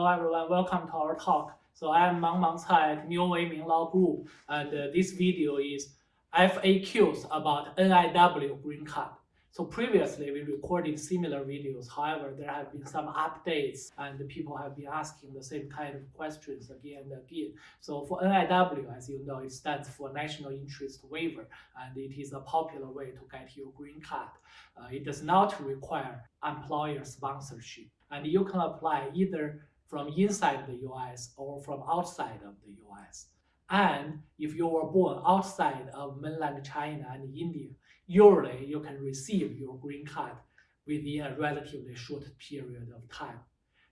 Hello everyone, welcome to our talk. So I am Mang Mang Cai at New Ming Law Group, and uh, this video is FAQs about NIW green card. So previously we recorded similar videos, however there have been some updates and people have been asking the same kind of questions again and again. So for NIW, as you know, it stands for National Interest Waiver and it is a popular way to get your green card. Uh, it does not require employer sponsorship and you can apply either from inside the US or from outside of the US. And if you were born outside of mainland China and India, usually you can receive your green card within a relatively short period of time.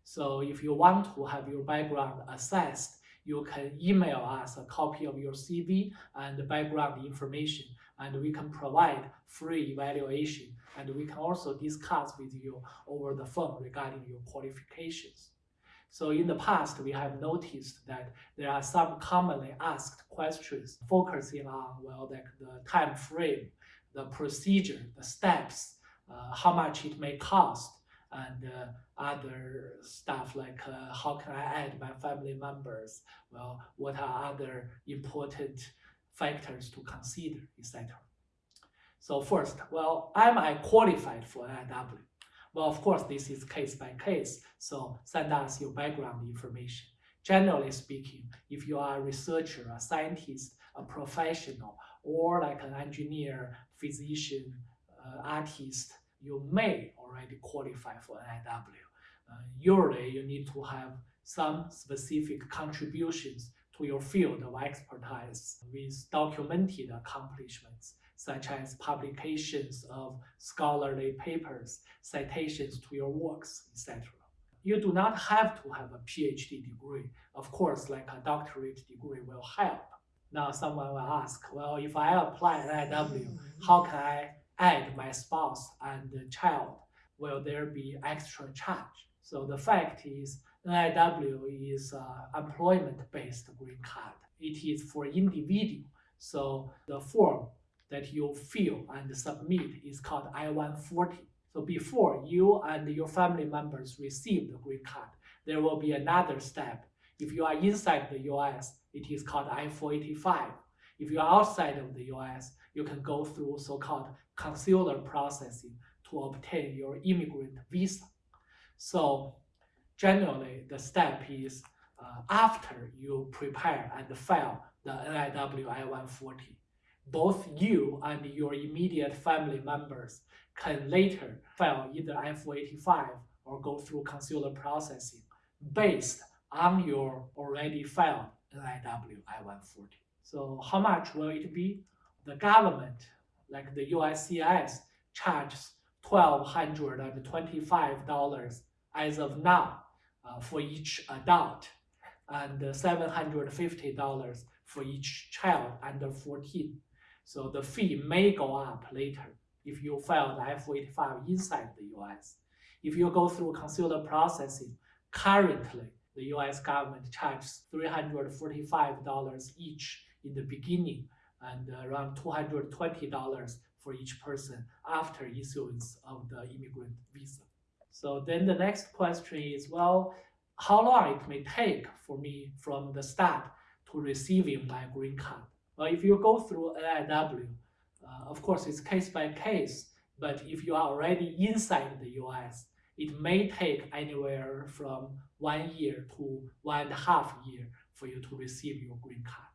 So if you want to have your background assessed, you can email us a copy of your CV and background information, and we can provide free evaluation, and we can also discuss with you over the phone regarding your qualifications. So in the past, we have noticed that there are some commonly asked questions focusing on, well, like the time frame the procedure, the steps, uh, how much it may cost, and uh, other stuff like uh, how can I add my family members, well, what are other important factors to consider, etc. So first, well, am I qualified for NIW? Well, of course, this is case by case, so send us your background information. Generally speaking, if you are a researcher, a scientist, a professional, or like an engineer, physician, uh, artist, you may already qualify for NIW. Uh, usually, you need to have some specific contributions to your field of expertise with documented accomplishments, such as publications of scholarly papers, citations to your works, etc. You do not have to have a PhD degree. Of course, like a doctorate degree will help. Now someone will ask, well, if I apply NIW, how can I add my spouse and child? Will there be extra charge? So the fact is, NIW is an employment-based green card. It is for individual. So the form that you fill and submit is called I-140. So before you and your family members receive the green card, there will be another step. If you are inside the US, it is called I-485. If you're outside of the US, you can go through so-called consular processing to obtain your immigrant visa. So generally, the step is uh, after you prepare and file the NIW I-140, both you and your immediate family members can later file either I-485 or go through consular processing based on your already filed NIW I-140. So how much will it be? The government, like the USCIS, charges $1,225 as of now uh, for each adult and $750 for each child under 14. So the fee may go up later if you file the I-485 inside the US. If you go through consular processing, currently the US government charges $345 each in the beginning and around $220 for each person after issuance of the immigrant visa. So then the next question is, well, how long it may take for me from the start to receiving my green card? Well, if you go through NIW, uh, of course, it's case by case, but if you are already inside the US, it may take anywhere from one year to one and a half year for you to receive your green card.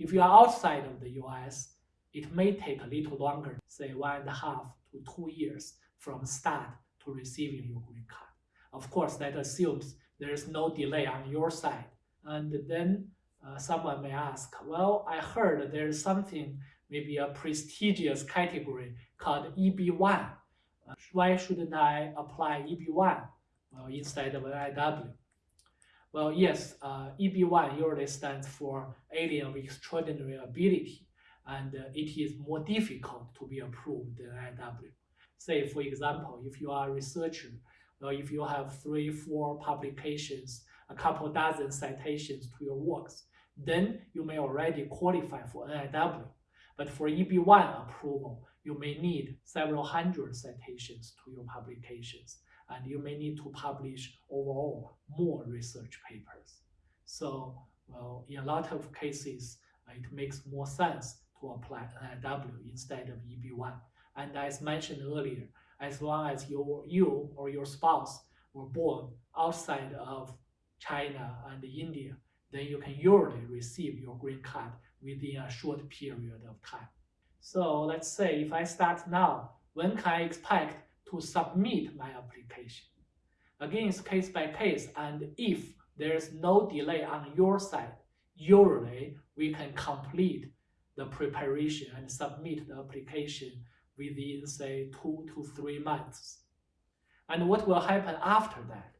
If you are outside of the US, it may take a little longer, say one and a half to two years from start to receiving your green card. Of course, that assumes there is no delay on your side. And then uh, someone may ask, well, I heard there is something, maybe a prestigious category called EB1 why shouldn't I apply EB1 well, instead of NIW? Well, yes, uh, EB1 usually stands for Alien of Extraordinary Ability, and uh, it is more difficult to be approved than NIW. Say, for example, if you are a researcher, well, if you have three, four publications, a couple dozen citations to your works, then you may already qualify for NIW. But for EB1 approval, you may need several hundred citations to your publications. and you may need to publish overall more research papers. So, well, in a lot of cases, it makes more sense to apply NIW instead of EB1. And as mentioned earlier, as long as you, you or your spouse were born outside of China and India, then you can usually receive your green card within a short period of time. So let's say if I start now, when can I expect to submit my application? Again, it's case by case, and if there is no delay on your side, usually we can complete the preparation and submit the application within, say, two to three months. And what will happen after that?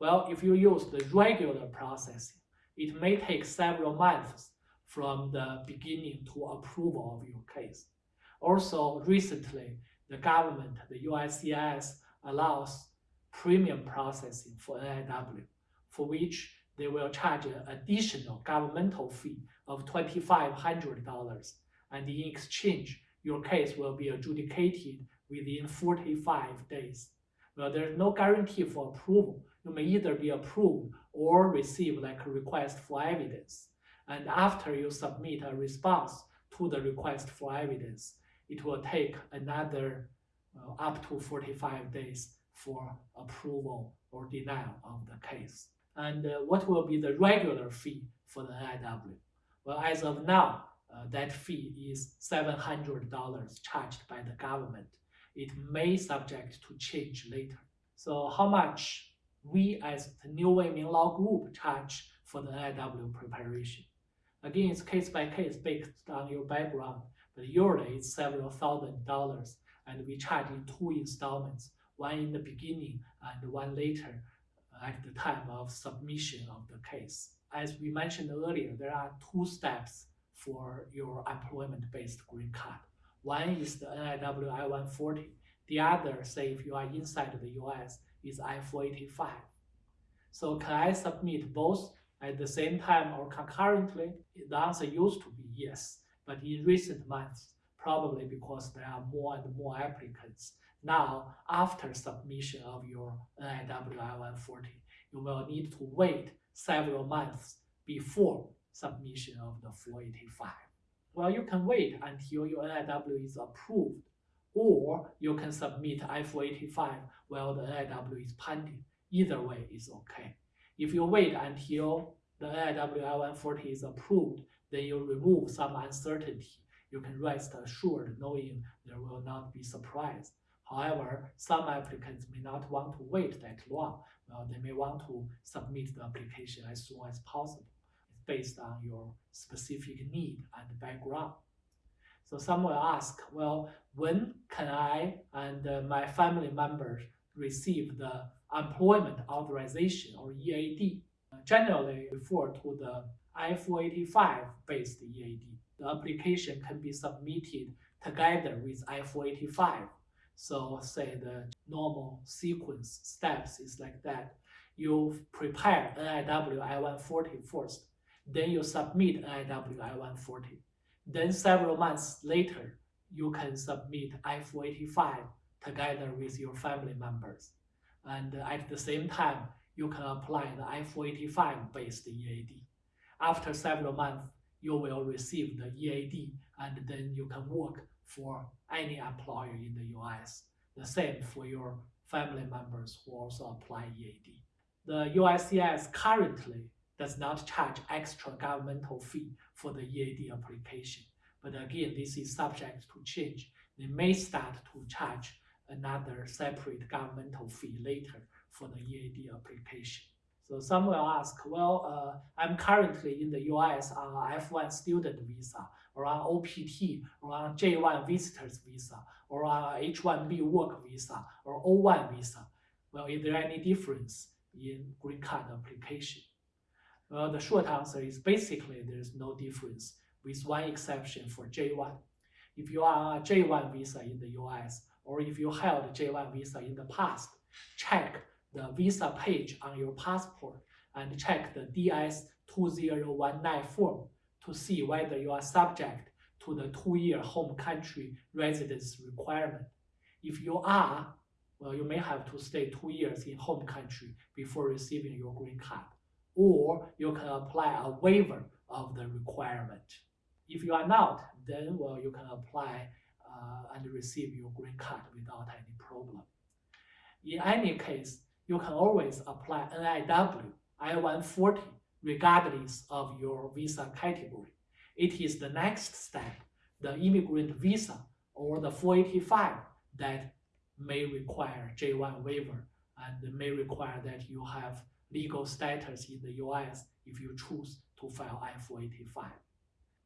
Well, if you use the regular processing, it may take several months from the beginning to approval of your case. Also, recently, the government, the USCIS, allows premium processing for NIW, for which they will charge an additional governmental fee of $2,500, and in exchange, your case will be adjudicated within 45 days. Well, there's no guarantee for approval. You may either be approved or receive like a request for evidence. And after you submit a response to the request for evidence, it will take another uh, up to 45 days for approval or denial of the case. And uh, what will be the regular fee for the NIW? Well, as of now, uh, that fee is $700 charged by the government. It may subject to change later. So how much we as the New Weiming Law Group charge for the NIW preparation? Again, it's case by case based on your background, but usually it's several thousand dollars and we charge in two installments, one in the beginning and one later at the time of submission of the case. As we mentioned earlier, there are two steps for your employment-based green card. One is the NIW I-140. The other, say if you are inside the US, is I-485. So can I submit both at the same time or concurrently? The answer used to be yes, but in recent months, probably because there are more and more applicants. Now, after submission of your NIW I-140, you will need to wait several months before submission of the 485. Well, you can wait until your NIW is approved, or you can submit I-485 while the NIW is pending. Either way is okay. If you wait until the NIW I-140 is approved, then you remove some uncertainty. You can rest assured knowing there will not be surprise. However, some applicants may not want to wait that long. Well, they may want to submit the application as soon as possible. Based on your specific need and background. So some will ask, well, when can I and uh, my family members receive the employment authorization or EAD? Generally refer to the I-485 based EAD. The application can be submitted together with I-485 so say the normal sequence steps is like that. You prepare NIW I-140 first, then you submit NIW I-140. Then several months later, you can submit I-485 together with your family members. And at the same time, you can apply the I-485 based EAD. After several months, you will receive the EAD and then you can work for any employer in the US. The same for your family members who also apply EAD. The USCIS currently does not charge extra governmental fee for the EAD application. But again, this is subject to change. They may start to charge another separate governmental fee later for the EAD application. So some will ask, well, uh, I'm currently in the US uh, on F1 student visa, or uh, on OPT, or uh, on J1 visitors visa, or on H1B work visa, or O1 visa. Well, is there any difference in green card application? Well, the short answer is basically there's no difference, with one exception for J1. If you are a J1 visa in the US, or if you held a J1 visa in the past, check the visa page on your passport and check the DS2019 form to see whether you are subject to the two-year home country residence requirement. If you are, well, you may have to stay two years in home country before receiving your green card. Or you can apply a waiver of the requirement. If you are not, then well, you can apply uh, and receive your green card without any problem. In any case, you can always apply NIW I-140 regardless of your visa category. It is the next step, the immigrant visa or the 485 that may require J1 waiver and may require that you have legal status in the US if you choose to file I-485.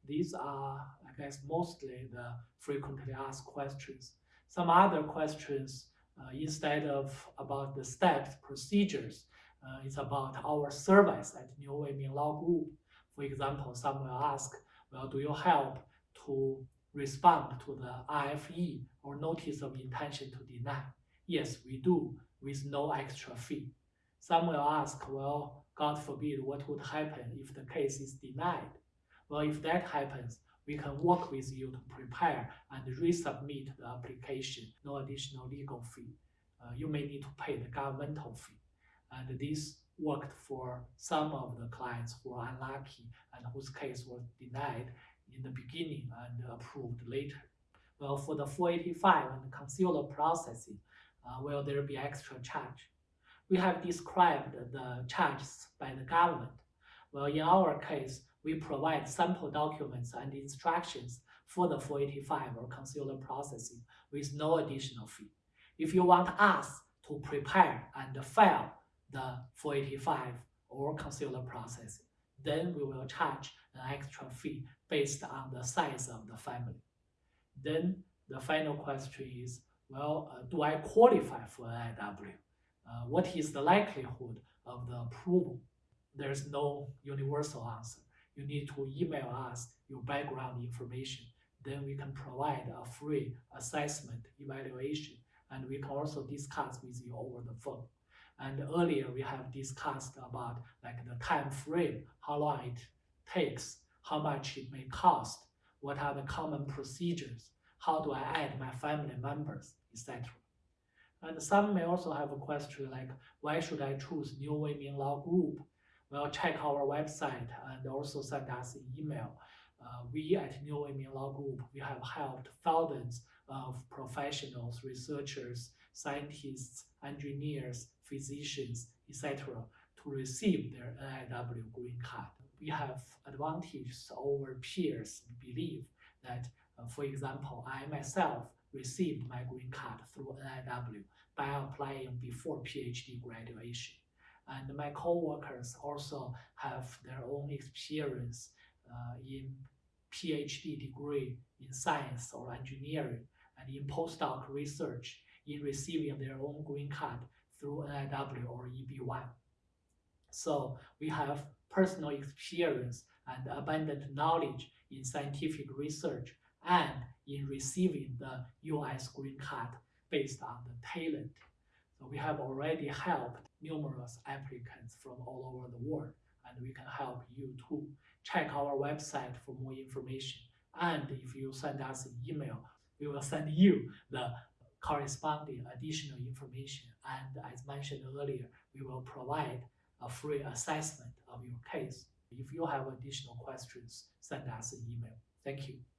These are, I guess, mostly the frequently asked questions. Some other questions, uh, instead of about the steps, procedures, uh, it's about our service at New Weiming Law Group. For example, some will ask, well, do you help to respond to the RFE or notice of intention to deny? Yes, we do, with no extra fee. Some will ask, well, God forbid, what would happen if the case is denied? Well, if that happens, we can work with you to prepare and resubmit the application, no additional legal fee. Uh, you may need to pay the governmental fee. And this worked for some of the clients who are unlucky and whose case was denied in the beginning and approved later. Well, for the 485 and consular processing, uh, will there be extra charge? We have described the charges by the government. Well, in our case, we provide sample documents and instructions for the 485 or consular processing with no additional fee. If you want us to prepare and file the 485 or consular processing, then we will charge an extra fee based on the size of the family. Then the final question is, well, uh, do I qualify for NIW? Uh, what is the likelihood of the approval? There's no universal answer. You need to email us your background information. Then we can provide a free assessment evaluation and we can also discuss with you over the phone. And earlier we have discussed about like the time frame, how long it takes, how much it may cost, what are the common procedures, how do I add my family members, etc. And some may also have a question like, why should I choose New Weiming Law Group? Well, check our website and also send us an email. Uh, we at New Weiming Law Group, we have helped thousands of professionals, researchers, scientists, engineers, physicians, etc. to receive their NIW green card. We have advantages over peers believe that, uh, for example, I myself received my green card through NIW by applying before PhD graduation. And my co-workers also have their own experience uh, in PhD degree in science or engineering and in postdoc research in receiving their own green card through NIW or EB1. So we have personal experience and abundant knowledge in scientific research and in receiving the US green card based on the talent. So we have already helped numerous applicants from all over the world and we can help you too. Check our website for more information. And if you send us an email, we will send you the corresponding additional information. And as mentioned earlier, we will provide a free assessment of your case. If you have additional questions, send us an email. Thank you.